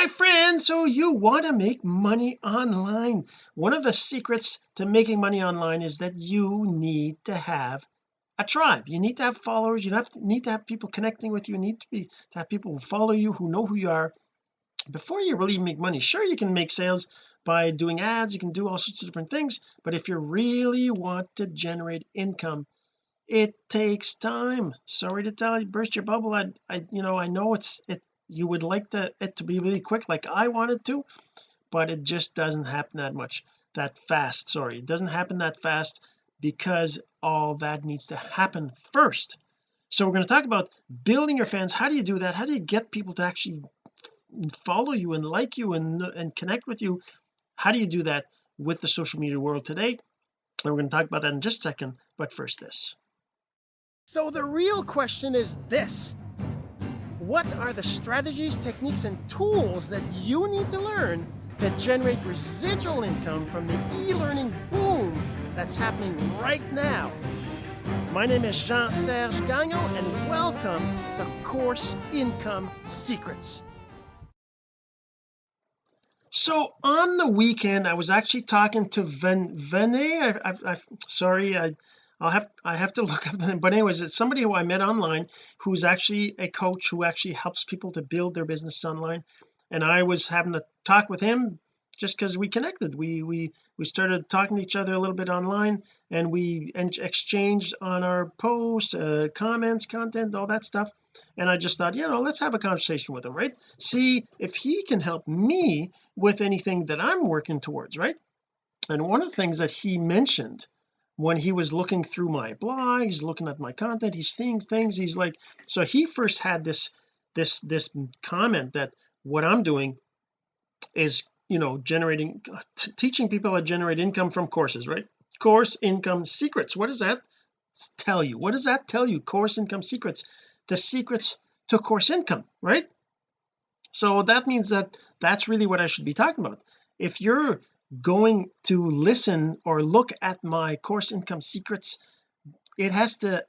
my friend so you want to make money online. One of the secrets to making money online is that you need to have a tribe. You need to have followers. You have to, need to have people connecting with you, you need to be to have people who follow you who know who you are. Before you really make money sure you can make sales by doing ads. You can do all sorts of different things. But if you really want to generate income it takes time. Sorry to tell you burst your bubble. I, I you know I know it's it you would like the, it to be really quick like I wanted to but it just doesn't happen that much that fast sorry. It doesn't happen that fast because all that needs to happen first. So we're going to talk about building your fans. How do you do that? How do you get people to actually follow you and like you and and connect with you? How do you do that with the social media world today? And we're going to talk about that in just a second but first this. So the real question is this what are the strategies techniques and tools that you need to learn to generate residual income from the e-learning boom that's happening right now? My name is Jean-Serge Gagnon and welcome to Course Income Secrets. So on the weekend I was actually talking to Ven Vene I, I, I sorry I I'll have I have to look up them but anyways it's somebody who I met online who's actually a coach who actually helps people to build their business online. And I was having a talk with him just because we connected. We we we started talking to each other a little bit online and we exchanged on our posts uh, comments content all that stuff. And I just thought you know let's have a conversation with him right? See if he can help me with anything that I'm working towards right? And one of the things that he mentioned when he was looking through my blog he's looking at my content he's seeing things he's like so he first had this this this comment that what I'm doing is you know generating teaching people how to generate income from courses right? Course income secrets. What does that tell you? What does that tell you? Course income secrets. The secrets to course income right? So that means that that's really what I should be talking about. If you're going to listen or look at my course income secrets it has to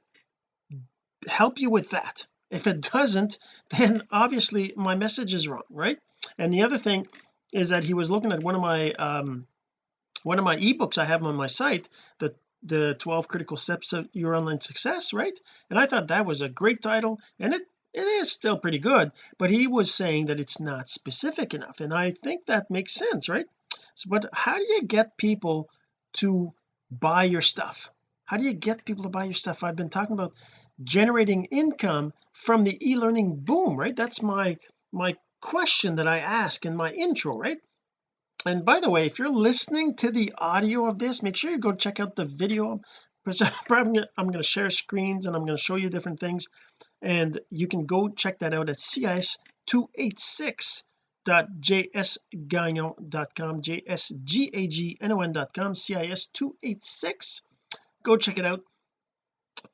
help you with that. If it doesn't then obviously my message is wrong right? And the other thing is that he was looking at one of my um one of my ebooks I have on my site the the 12 critical steps of your online success right? And I thought that was a great title and it it is still pretty good but he was saying that it's not specific enough and I think that makes sense right so but how do you get people to buy your stuff? How do you get people to buy your stuff? I've been talking about generating income from the e-learning boom right? That's my my question that I ask in my intro right? And by the way if you're listening to the audio of this make sure you go check out the video. I'm going to share screens and I'm going to show you different things. And you can go check that out at cis286.jsgagnon.com jsgagnon.com cis286 go check it out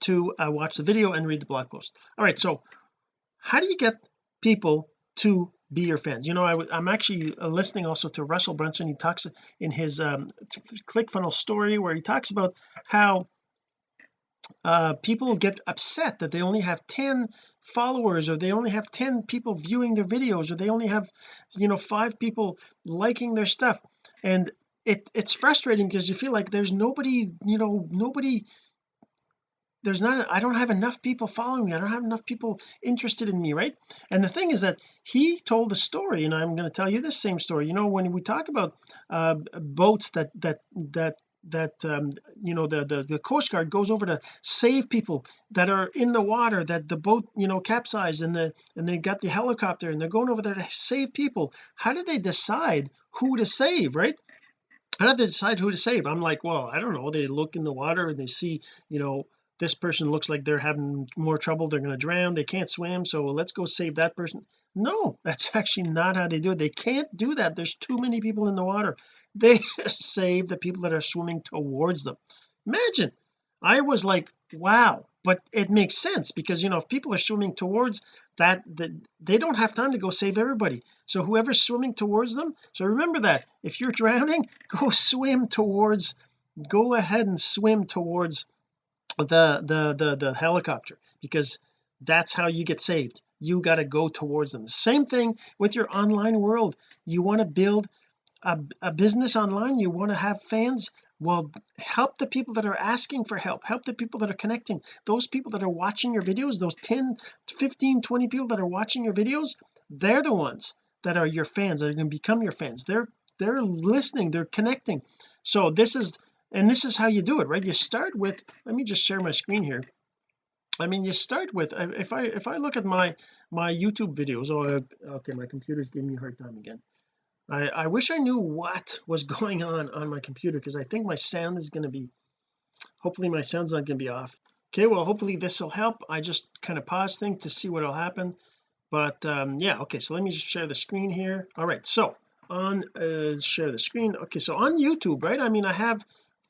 to uh, watch the video and read the blog post. All right so how do you get people to be your fans? You know I, am actually uh, listening also to Russell Brunson. He talks in his um, ClickFunnels story where he talks about how uh people get upset that they only have 10 followers or they only have 10 people viewing their videos or they only have you know five people liking their stuff. And it it's frustrating because you feel like there's nobody you know nobody there's not I don't have enough people following me. I don't have enough people interested in me right? And the thing is that he told a story and I'm going to tell you the same story. You know when we talk about uh boats that that that that um, you know the, the the coast guard goes over to save people that are in the water that the boat you know capsized and the and they got the helicopter and they're going over there to save people. How do they decide who to save right? How do they decide who to save? I'm like well I don't know. They look in the water and they see you know this person looks like they're having more trouble. They're going to drown. They can't swim. So let's go save that person. No that's actually not how they do it. They can't do that. There's too many people in the water they save the people that are swimming towards them. Imagine I was like wow but it makes sense because you know if people are swimming towards that that they don't have time to go save everybody. So whoever's swimming towards them so remember that if you're drowning go swim towards go ahead and swim towards the the the, the helicopter because that's how you get saved. You got to go towards them. Same thing with your online world. You want to build a, a business online you want to have fans well help the people that are asking for help help the people that are connecting. Those people that are watching your videos those 10 15 20 people that are watching your videos they're the ones that are your fans that are going to become your fans. They're they're listening they're connecting. So this is and this is how you do it right? You start with let me just share my screen here. I mean you start with if I if I look at my my YouTube videos oh okay my computer's giving me a hard time again I I wish I knew what was going on on my computer because I think my sound is going to be hopefully my sound's not going to be off. Okay well hopefully this will help. I just kind of pause thing to see what will happen. But um yeah okay so let me just share the screen here. All right so on uh share the screen. Okay so on YouTube right I mean I have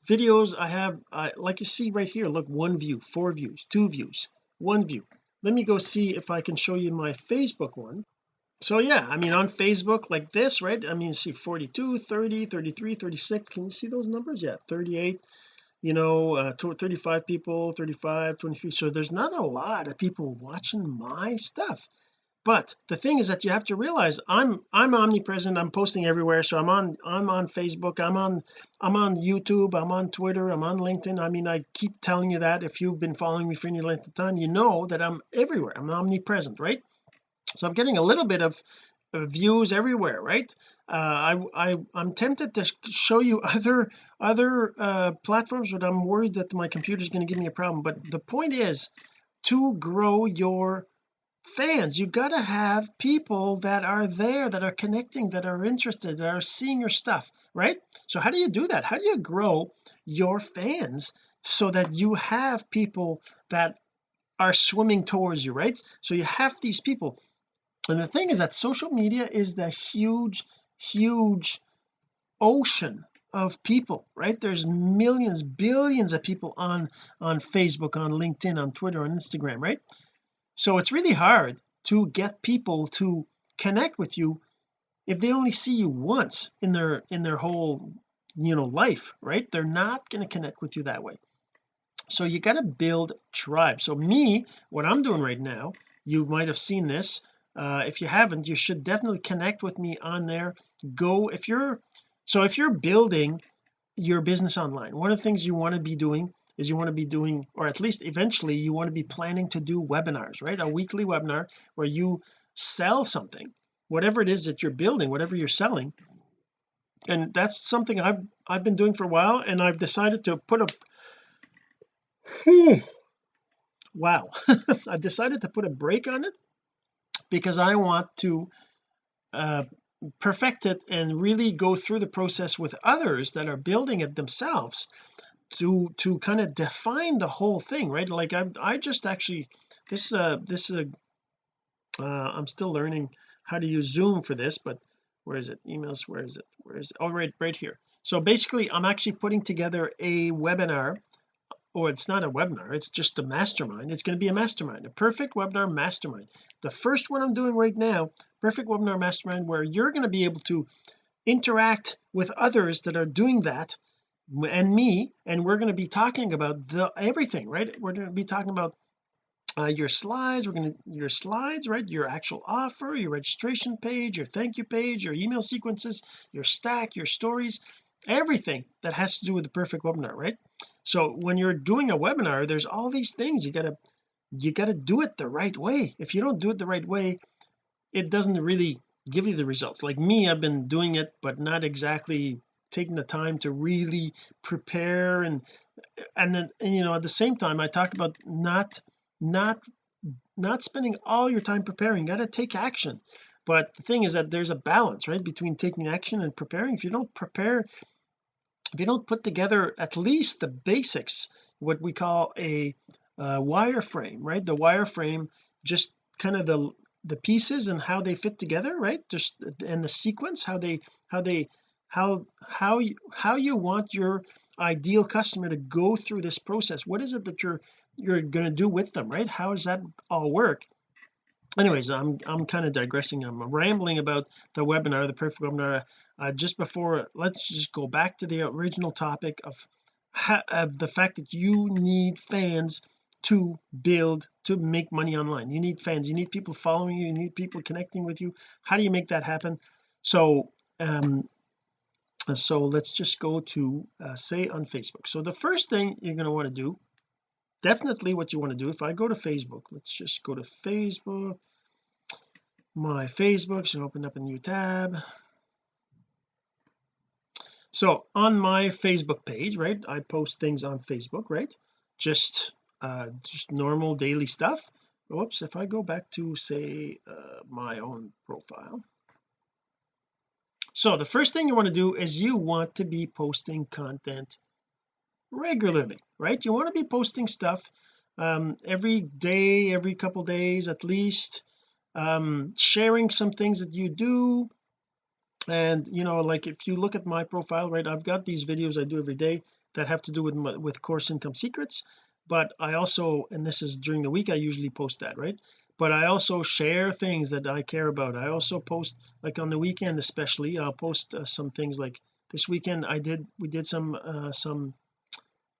videos I have uh, like you see right here look one view four views two views one view. Let me go see if I can show you my Facebook one so yeah I mean on Facebook like this right? I mean see 42 30 33 36 can you see those numbers? Yeah 38 you know uh 35 people 35 23 so there's not a lot of people watching my stuff. But the thing is that you have to realize I'm I'm omnipresent. I'm posting everywhere. So I'm on I'm on Facebook. I'm on I'm on YouTube. I'm on Twitter. I'm on LinkedIn. I mean I keep telling you that if you've been following me for any length of time you know that I'm everywhere. I'm omnipresent right so I'm getting a little bit of views everywhere right? Uh, I, I I'm tempted to show you other other uh platforms but I'm worried that my computer is going to give me a problem. But the point is to grow your fans. You got to have people that are there that are connecting that are interested that are seeing your stuff right? So how do you do that? How do you grow your fans so that you have people that are swimming towards you right? So you have these people and the thing is that social media is the huge huge ocean of people right? There's millions billions of people on on Facebook on LinkedIn on Twitter on Instagram right? So it's really hard to get people to connect with you if they only see you once in their in their whole you know life right? They're not going to connect with you that way. So you got to build tribe. So me what I'm doing right now you might have seen this uh, if you haven't you should definitely connect with me on there. Go if you're so if you're building your business online one of the things you want to be doing is you want to be doing or at least eventually you want to be planning to do webinars right? A weekly webinar where you sell something whatever it is that you're building whatever you're selling. And that's something I've I've been doing for a while and I've decided to put a wow. I've decided to put a break on it because I want to uh perfect it and really go through the process with others that are building it themselves to to kind of define the whole thing right? Like I I just actually this uh this is a uh I'm still learning how to use zoom for this but where is it? Emails where is it? Where is it? Oh right right here. So basically I'm actually putting together a webinar or it's not a webinar it's just a mastermind. It's going to be a mastermind a perfect webinar mastermind. The first one I'm doing right now perfect webinar mastermind where you're going to be able to interact with others that are doing that and me and we're going to be talking about the everything right? We're going to be talking about uh, your slides we're going to your slides right? Your actual offer your registration page your thank you page your email sequences your stack your stories everything that has to do with the perfect webinar right so when you're doing a webinar there's all these things you gotta you gotta do it the right way. If you don't do it the right way it doesn't really give you the results. Like me I've been doing it but not exactly taking the time to really prepare and and then and, you know at the same time I talk about not not not spending all your time preparing. You got to take action. But the thing is that there's a balance right between taking action and preparing. If you don't prepare if you don't put together at least the basics what we call a uh, wireframe right? The wireframe just kind of the the pieces and how they fit together right? Just and the sequence how they how they how how you how you want your ideal customer to go through this process. What is it that you're you're going to do with them right? How does that all work anyways I'm I'm kind of digressing. I'm rambling about the webinar the perfect webinar. Uh, just before let's just go back to the original topic of of the fact that you need fans to build to make money online. You need fans. You need people following you. You need people connecting with you. How do you make that happen? So um so let's just go to uh, say on Facebook. So the first thing you're going to want to do definitely what you want to do. If I go to Facebook let's just go to Facebook my Facebook so open up a new tab. So on my Facebook page right I post things on Facebook right? Just uh just normal daily stuff. Whoops if I go back to say uh, my own profile. So the first thing you want to do is you want to be posting content regularly right? You want to be posting stuff um every day every couple days at least um sharing some things that you do. And you know like if you look at my profile right I've got these videos I do every day that have to do with with course income secrets. But I also and this is during the week I usually post that right? But I also share things that I care about. I also post like on the weekend especially I'll post uh, some things like this weekend I did we did some uh, some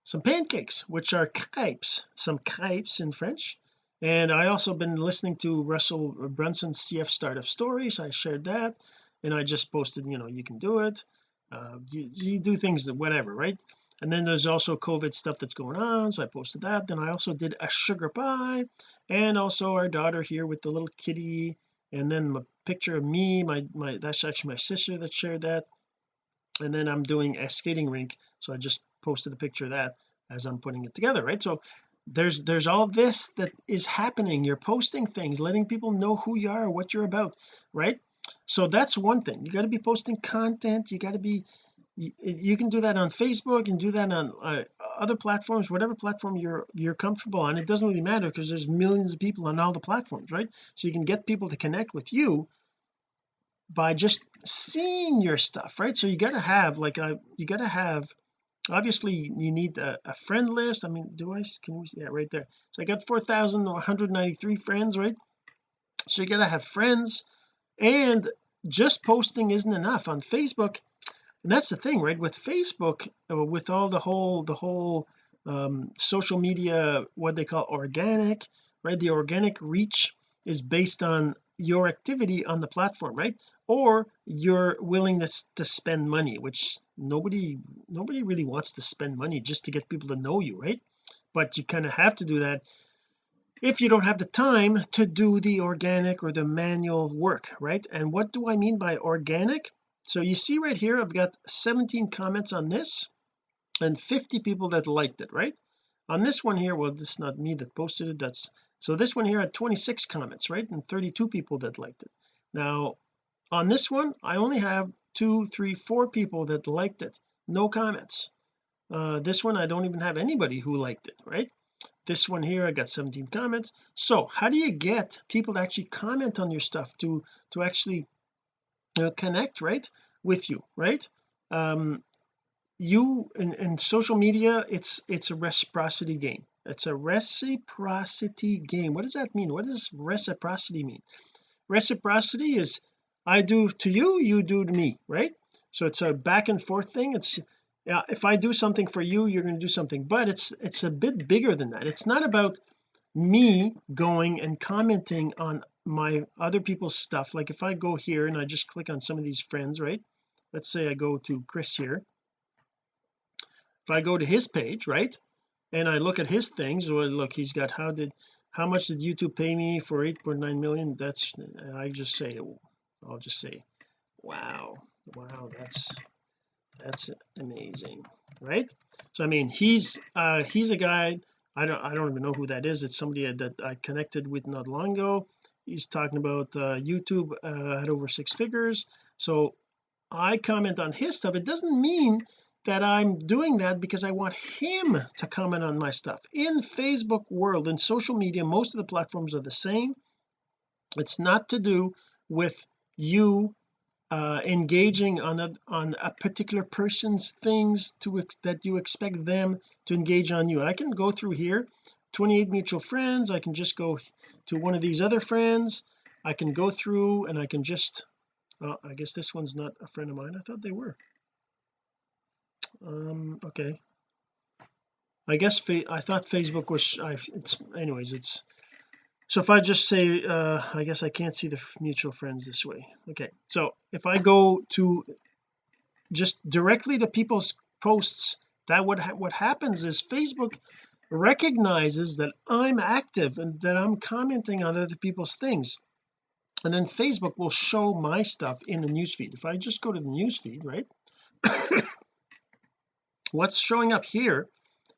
some pancakes which are crepes some crepes in French. And I also been listening to Russell Brunson's CF startup stories. I shared that and I just posted you know you can do it. Uh, you, you do things that whatever right? And then there's also COVID stuff that's going on so I posted that. Then I also did a sugar pie and also our daughter here with the little kitty. And then a picture of me my my that's actually my sister that shared that. And then I'm doing a skating rink so I just posted a picture of that as I'm putting it together right? So there's there's all this that is happening. You're posting things letting people know who you are what you're about right? So that's one thing. You got to be posting content. You got to be you, you, can do that on Facebook and do that on uh, other platforms whatever platform you're you're comfortable on. It doesn't really matter because there's millions of people on all the platforms right? So you can get people to connect with you by just seeing your stuff right? So you got to have like a uh, you got to have obviously you need a, a, friend list. I mean do I can we yeah right there. So I got 4,193 friends right? So you got to have friends and just posting isn't enough on Facebook. And that's the thing right? With Facebook uh, with all the whole the whole um, social media what they call organic right? The organic reach is based on your activity on the platform right? Or your willingness to spend money which nobody nobody really wants to spend money just to get people to know you right? But you kind of have to do that if you don't have the time to do the organic or the manual work right? And what do I mean by organic? So you see right here I've got 17 comments on this and 50 people that liked it right? On this one here well this is not me that posted it that's so this one here had 26 comments right and 32 people that liked it. Now on this one I only have two three four people that liked it. No comments. Uh this one I don't even have anybody who liked it right? This one here I got 17 comments. So how do you get people to actually comment on your stuff to to actually uh, connect right with you right? Um you in, in social media it's it's a reciprocity game it's a reciprocity game. What does that mean? What does reciprocity mean? Reciprocity is I do to you you do to me right? So it's a back and forth thing. It's yeah if I do something for you you're going to do something. But it's it's a bit bigger than that. It's not about me going and commenting on my other people's stuff. Like if I go here and I just click on some of these friends right? Let's say I go to Chris here. If I go to his page right and I look at his things well look he's got how did how much did YouTube pay me for 8.9 million? That's I just say I'll just say wow wow that's that's amazing right? So I mean he's uh he's a guy I don't I don't even know who that is. It's somebody that I connected with not long ago. He's talking about uh YouTube uh, had over six figures. So I comment on his stuff. It doesn't mean that I'm doing that because I want him to comment on my stuff. In Facebook world in social media most of the platforms are the same. It's not to do with you uh engaging on a on a particular person's things to that you expect them to engage on you. I can go through here 28 mutual friends. I can just go to one of these other friends. I can go through and I can just oh, I guess this one's not a friend of mine. I thought they were um okay. I guess I thought Facebook was I it's anyways it's so if I just say uh I guess I can't see the mutual friends this way. Okay so if I go to just directly to people's posts that what ha what happens is Facebook recognizes that I'm active and that I'm commenting on other people's things. And then Facebook will show my stuff in the newsfeed. If I just go to the newsfeed right what's showing up here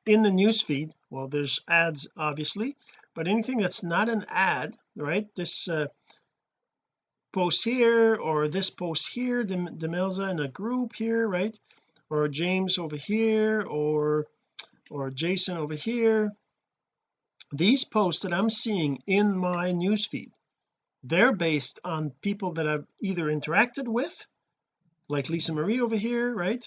in the newsfeed well there's ads obviously but anything that's not an ad right? This uh, post here or this post here Demelza in a group here right? Or James over here or or Jason over here. These posts that I'm seeing in my newsfeed they're based on people that I've either interacted with like Lisa Marie over here right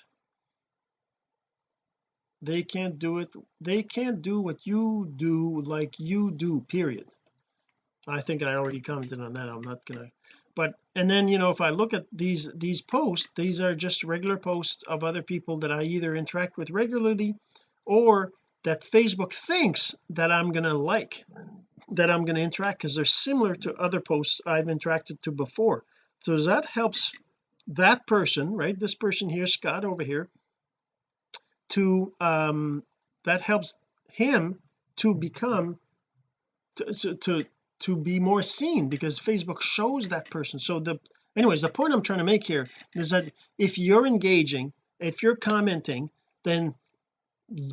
they can't do it they can't do what you do like you do period. I think I already commented on that I'm not gonna but and then you know if I look at these these posts these are just regular posts of other people that I either interact with regularly or that Facebook thinks that I'm gonna like that I'm to interact because they're similar to other posts I've interacted to before. So that helps that person right this person here Scott over here to um that helps him to become to, to to be more seen because Facebook shows that person. So the anyways the point I'm trying to make here is that if you're engaging if you're commenting then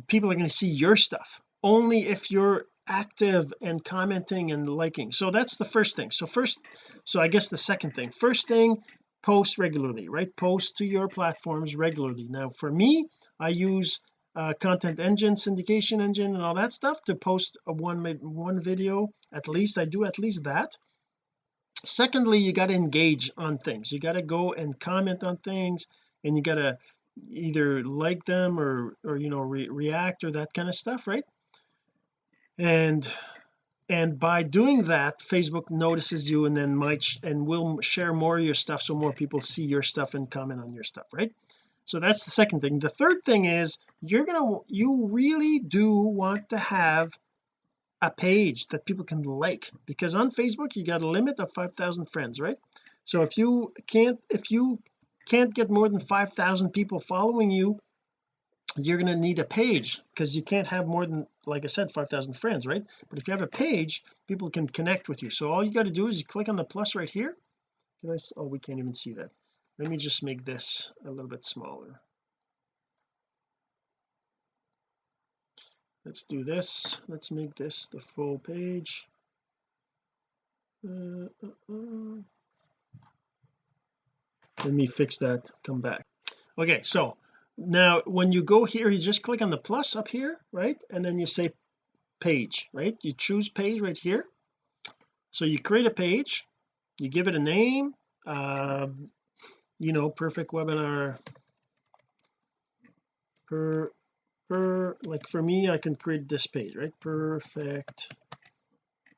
people are going to see your stuff. Only if you're active and commenting and liking. So that's the first thing. So first so I guess the second thing. First thing post regularly right? Post to your platforms regularly. Now for me I use uh, content engine syndication engine and all that stuff to post a one one video at least. I do at least that. Secondly you got to engage on things. You got to go and comment on things and you got to either like them or or you know re react or that kind of stuff right? And and by doing that Facebook notices you and then might and will share more of your stuff so more people see your stuff and comment on your stuff right? So that's the second thing. The third thing is you're gonna you really do want to have a page that people can like because on Facebook you got a limit of 5,000 friends right? So if you can't if you can't get more than 5,000 people following you you're going to need a page because you can't have more than like I said 5,000 friends right? But if you have a page people can connect with you. So all you got to do is you click on the plus right here. Can I oh we can't even see that. Let me just make this a little bit smaller. Let's do this. Let's make this the full page. Uh, uh, uh. let me fix that come back. Okay so now when you go here you just click on the plus up here right? And then you say page right? You choose page right here. So you create a page you give it a name uh, you know perfect webinar. Per per like for me I can create this page right? Perfect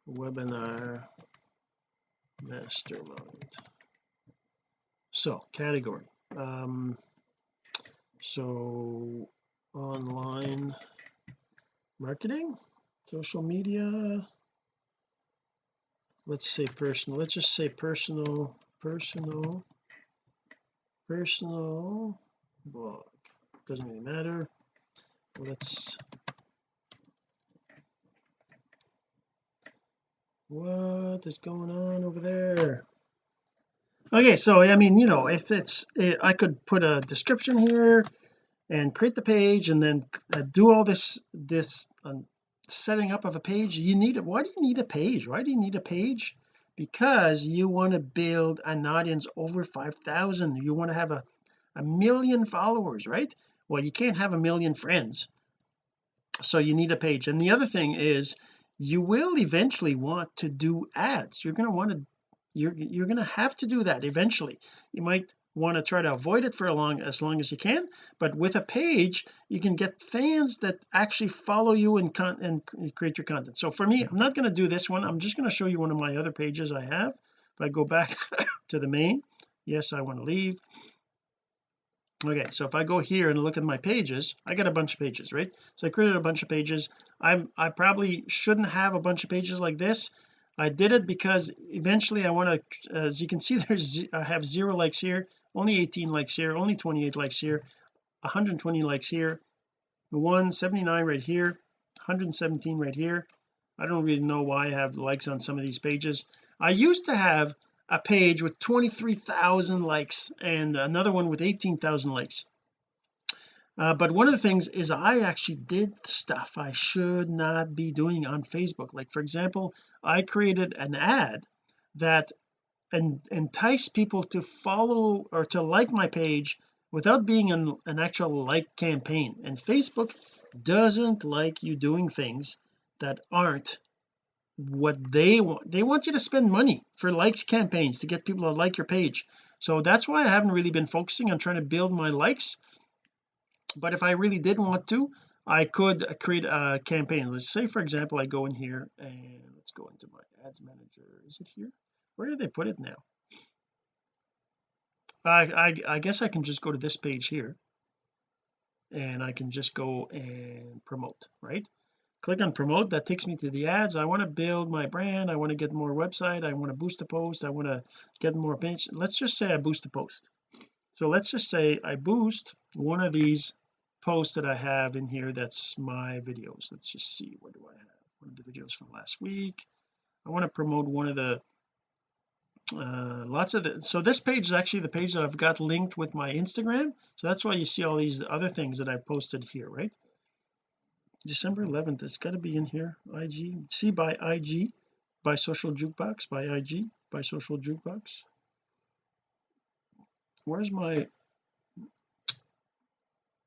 webinar mastermind. So category um so online marketing social media. Let's say personal let's just say personal personal personal blog doesn't really matter. Let's what is going on over there okay so I mean you know if it's eh, I could put a description here and create the page and then uh, do all this this um, setting up of a page you need it why do you need a page? Why do you need a page? Because you want to build an audience over 5,000 you want to have a a million followers right? Well you can't have a million friends. So you need a page. And the other thing is you will eventually want to do ads. You're going to want to you're you're going to have to do that eventually. You might want to try to avoid it for a long as long as you can but with a page you can get fans that actually follow you and con and create your content. So for me I'm not going to do this one. I'm just going to show you one of my other pages I have. If I go back to the main yes I want to leave. Okay so if I go here and look at my pages I got a bunch of pages right? So I created a bunch of pages. I'm I probably shouldn't have a bunch of pages like this I did it because eventually I want to uh, as you can see there's I have zero likes here only 18 likes here only 28 likes here 120 likes here 179 right here 117 right here. I don't really know why I have likes on some of these pages. I used to have a page with 23,000 likes and another one with 18,000 likes uh, but one of the things is I actually did stuff I should not be doing on Facebook. Like for example I created an ad that en entice people to follow or to like my page without being an, an actual like campaign. And Facebook doesn't like you doing things that aren't what they want they want you to spend money for likes campaigns to get people to like your page. So that's why I haven't really been focusing on trying to build my likes but if I really did want to I could create a campaign. Let's say for example I go in here and let's go into my ads manager. Is it here? Where did they put it now? I, I I guess I can just go to this page here. And I can just go and promote right? Click on promote. That takes me to the ads. I want to build my brand. I want to get more website. I want to boost a post. I want to get more page. Let's just say I boost a post. So let's just say I boost one of these posts that I have in here that's my videos. Let's just see what do I have one of the videos from last week? I want to promote one of the uh lots of the so this page is actually the page that I've got linked with my Instagram. So that's why you see all these other things that I posted here right? December 11th it's got to be in here. IG see by IG by social jukebox by IG by social jukebox. Where's my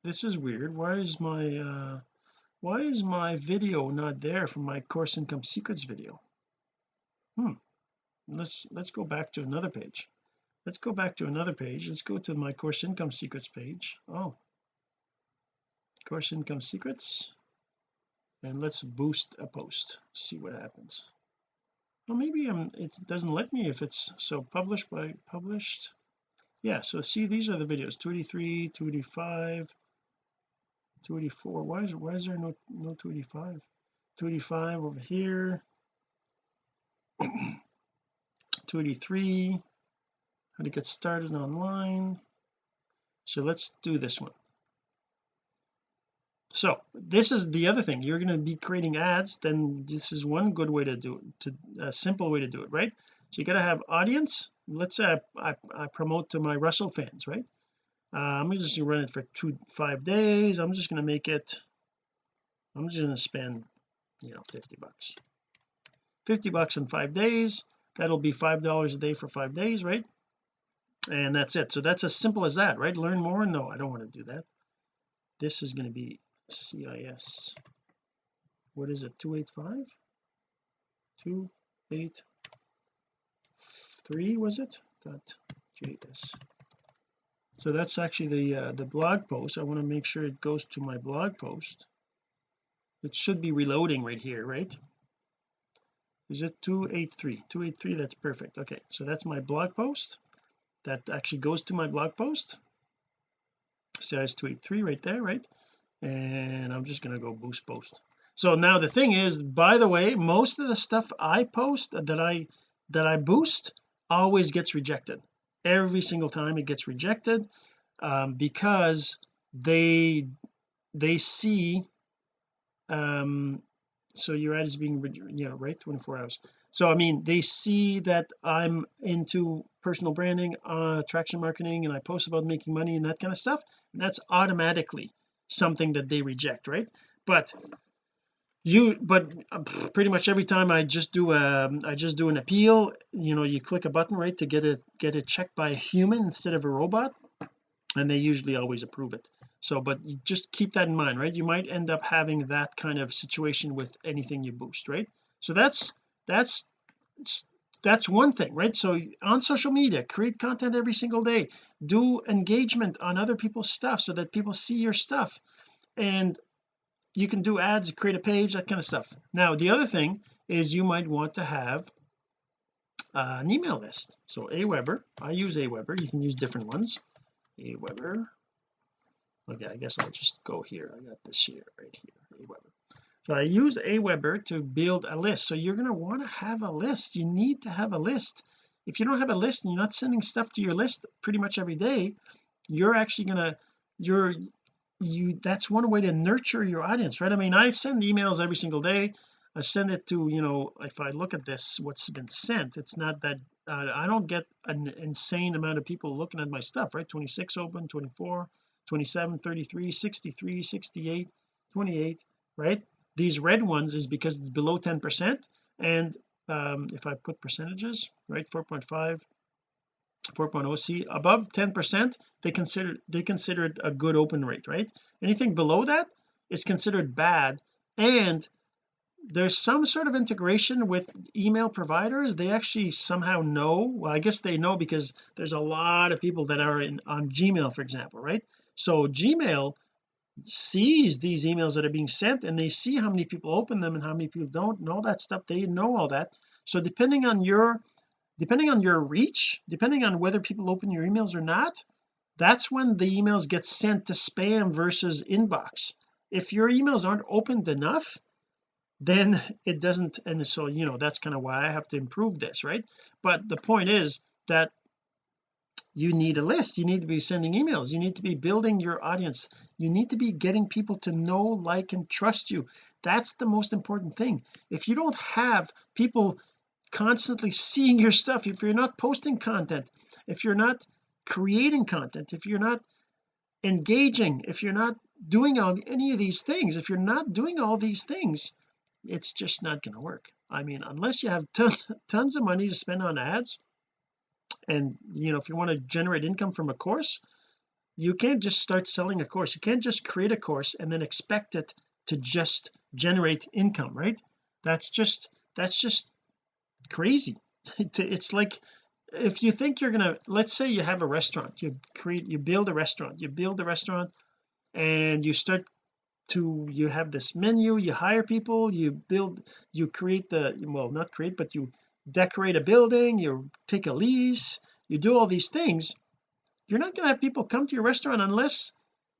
this is weird. Why is my uh why is my video not there from my course income secrets video? Hmm. Let's let's go back to another page. Let's go back to another page. Let's go to my course income secrets page. Oh. Course income secrets. And let's boost a post. See what happens. Well maybe I'm it doesn't let me if it's so published by published. Yeah so see these are the videos. 283 285 284 why is why is there no no 285 285 over here. 283 how to get started online. So let's do this one. So this is the other thing. You're going to be creating ads then this is one good way to do it to a simple way to do it right? So you got to have audience. Let's say I, I, I, promote to my Russell fans right Uh, I'm just to run it for two five days. I'm just going to make it I'm just to spend you know 50 bucks. 50 bucks in five days. That'll be five dollars a day for five days right? And that's it. So that's as simple as that right? Learn more? No I don't want to do that. This is going to be CIS what is it 285 283 was it? Dot js so that's actually the uh, the blog post. I want to make sure it goes to my blog post. It should be reloading right here right? Is it 283 283 that's perfect. Okay so that's my blog post. That actually goes to my blog post. Says 283 right there right? And I'm just going to go boost post. So now the thing is by the way most of the stuff I post that I that I boost always gets rejected every single time it gets rejected um, because they they see um so your ad is being you know right 24 hours. So I mean they see that I'm into personal branding uh attraction marketing and I post about making money and that kind of stuff and that's automatically something that they reject right? But you but uh, pretty much every time I just do a I just do an appeal you know you click a button right to get it get it checked by a human instead of a robot and they usually always approve it. So but just keep that in mind right? You might end up having that kind of situation with anything you boost right? So that's that's that's one thing right? So on social media create content every single day. Do engagement on other people's stuff so that people see your stuff. And you can do ads create a page that kind of stuff. Now the other thing is you might want to have uh, an email list. So Aweber I use Aweber. You can use different ones. Aweber. Okay I guess I'll just go here. I got this here right here Aweber. So I use Aweber to build a list. So you're going to want to have a list. You need to have a list. If you don't have a list and you're not sending stuff to your list pretty much every day you're actually going to you're you that's one way to nurture your audience right? I mean I send emails every single day. I send it to you know if I look at this what's been sent it's not that uh, I don't get an insane amount of people looking at my stuff right? 26 open 24 27 33 63 68 28 right? These red ones is because it's below 10 percent. And um, if I put percentages right 4.5 4.0 see above 10 percent they consider they consider it a good open rate right? Anything below that is considered bad and there's some sort of integration with email providers. They actually somehow know. Well I guess they know because there's a lot of people that are in on Gmail for example right? So Gmail sees these emails that are being sent and they see how many people open them and how many people don't know that stuff. They know all that. So depending on your depending on your reach depending on whether people open your emails or not that's when the emails get sent to spam versus inbox. If your emails aren't opened enough then it doesn't and so you know that's kind of why I have to improve this right? But the point is that you need a list. You need to be sending emails. You need to be building your audience. You need to be getting people to know like and trust you. That's the most important thing. If you don't have people constantly seeing your stuff. If you're not posting content if you're not creating content if you're not engaging if you're not doing all any of these things if you're not doing all these things it's just not going to work. I mean unless you have tons tons of money to spend on ads and you know if you want to generate income from a course you can't just start selling a course. You can't just create a course and then expect it to just generate income right? That's just that's just crazy. It's like if you think you're gonna let's say you have a restaurant you create you build a restaurant you build a restaurant and you start to you have this menu you hire people you build you create the well not create but you decorate a building you take a lease you do all these things you're not going to have people come to your restaurant unless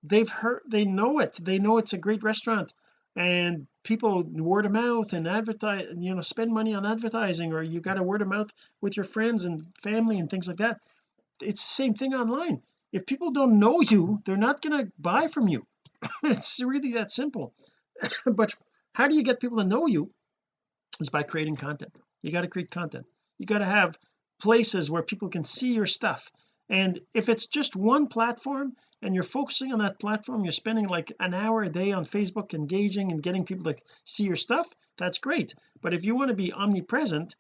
they've heard they know it they know it's a great restaurant and people word of mouth and advertise you know spend money on advertising or you got a word of mouth with your friends and family and things like that. It's the same thing online. If people don't know you they're not going to buy from you. It's really that simple. But how do you get people to know you? Is by creating content. You got to create content. You got to have places where people can see your stuff. And if it's just one platform and you're focusing on that platform you're spending like an hour a day on Facebook engaging and getting people to see your stuff that's great. But if you want to be omnipresent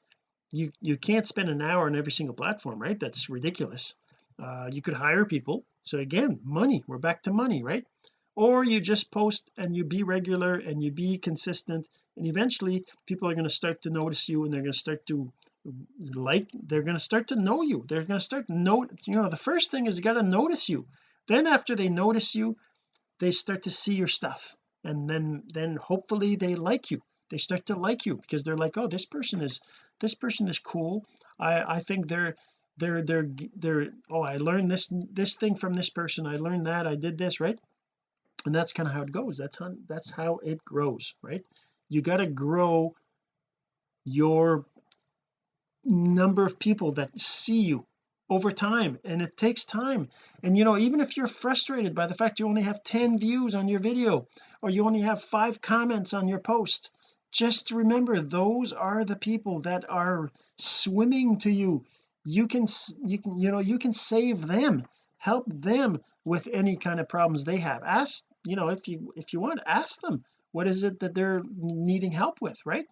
you you can't spend an hour on every single platform right? That's ridiculous. Uh, you could hire people. So again money we're back to money right? Or you just post and you be regular and you be consistent and eventually people are going to start to notice you and they're going to start to like they're going to start to know you. They're going to start note you know the first thing is you got to notice you then after they notice you they start to see your stuff. And then then hopefully they like you. They start to like you because they're like oh this person is this person is cool. I I think they're they're they're they're oh I learned this this thing from this person. I learned that. I did this right? And that's kind of how it goes. That's how that's how it grows right? You got to grow your number of people that see you over time and it takes time. And you know even if you're frustrated by the fact you only have 10 views on your video or you only have five comments on your post just remember those are the people that are swimming to you. You can you can you know you can save them help them with any kind of problems they have. Ask you know if you if you want ask them what is it that they're needing help with right?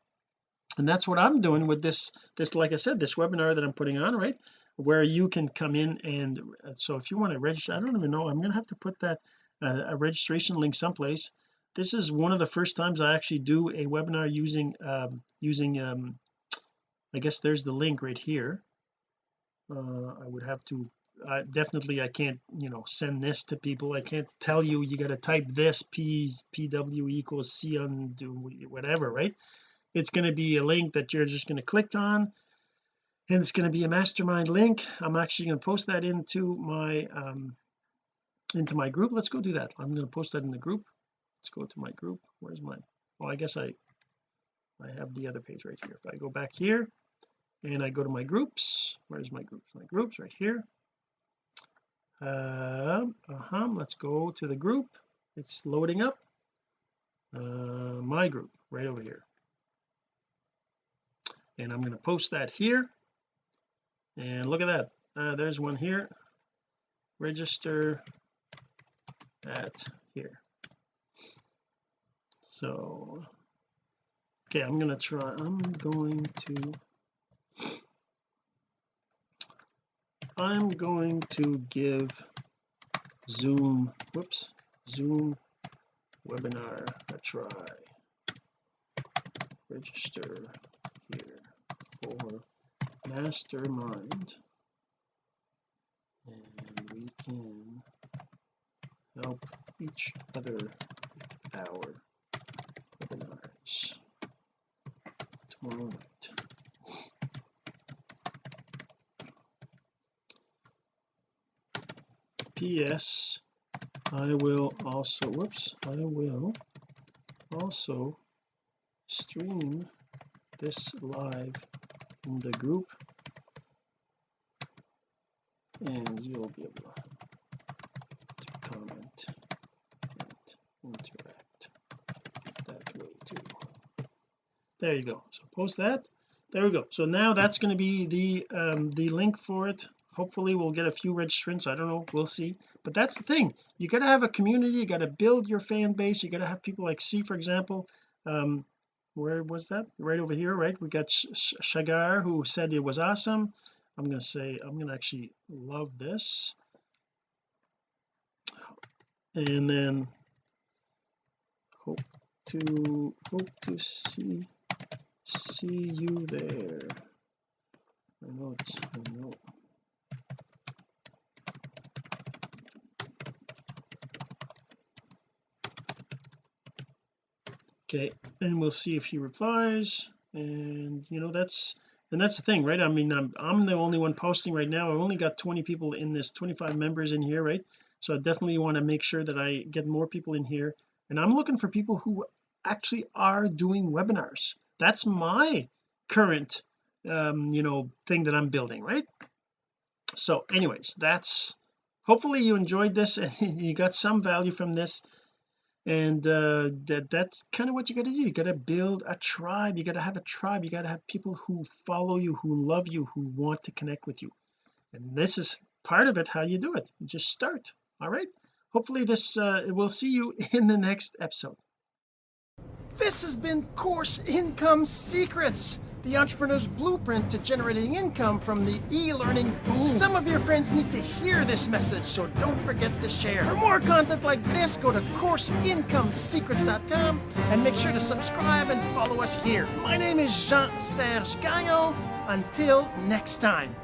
And that's what I'm doing with this this like I said this webinar that I'm putting on right where you can come in and uh, so if you want to register I don't even know I'm gonna have to put that uh, a registration link someplace. This is one of the first times I actually do a webinar using um using um I guess there's the link right here. Uh I would have to definitely I can't you know send this to people. I can't tell you you got to type this p pw equals c on whatever right? It's going to be a link that you're just going to click on and it's going to be a mastermind link. I'm actually going to post that into my um into my group. Let's go do that. I'm going to post that in the group. Let's go to my group. Where's my well I guess I I have the other page right here. If I go back here and I go to my groups where's my groups? My groups right here. Uh, uh-huh let's go to the group. It's loading up. Uh, my group right over here. And I'm going to post that here and look at that. Uh, there's one here. Register at here. So okay I'm to try I'm going to I'm going to give zoom whoops zoom webinar a try. Register here for mastermind. And we can help each other our webinars tomorrow night. PS I will also whoops I will also stream this live in the group. And you'll be able to comment and interact that way too. There you go. So post that. There we go. So now that's going to be the um the link for it. Hopefully we'll get a few registrants I don't know. We'll see. But that's the thing. You got to have a community. You got to build your fan base. You got to have people like C for example. Um where was that? Right over here right? We got Shagar who said it was awesome. I'm going to say I'm going to actually love this. And then hope to hope to see see you there. I know it's I know okay and we'll see if he replies and you know that's and that's the thing right? I mean I'm, I'm the only one posting right now. I've only got 20 people in this 25 members in here right? So I definitely want to make sure that I get more people in here and I'm looking for people who actually are doing webinars. That's my current um you know thing that I'm building right? So anyways that's hopefully you enjoyed this and you got some value from this and uh that that's kind of what you got to do. You got to build a tribe. You got to have a tribe. You got to have people who follow you who love you who want to connect with you. And this is part of it how you do it. You just start. All right? Hopefully this uh we'll see you in the next episode. This has been Course Income Secrets, the entrepreneur's blueprint to generating income from the e-learning boom. Some of your friends need to hear this message, so don't forget to share. For more content like this, go to CourseIncomeSecrets.com and make sure to subscribe and follow us here. My name is Jean-Serge Gagnon. Until next time.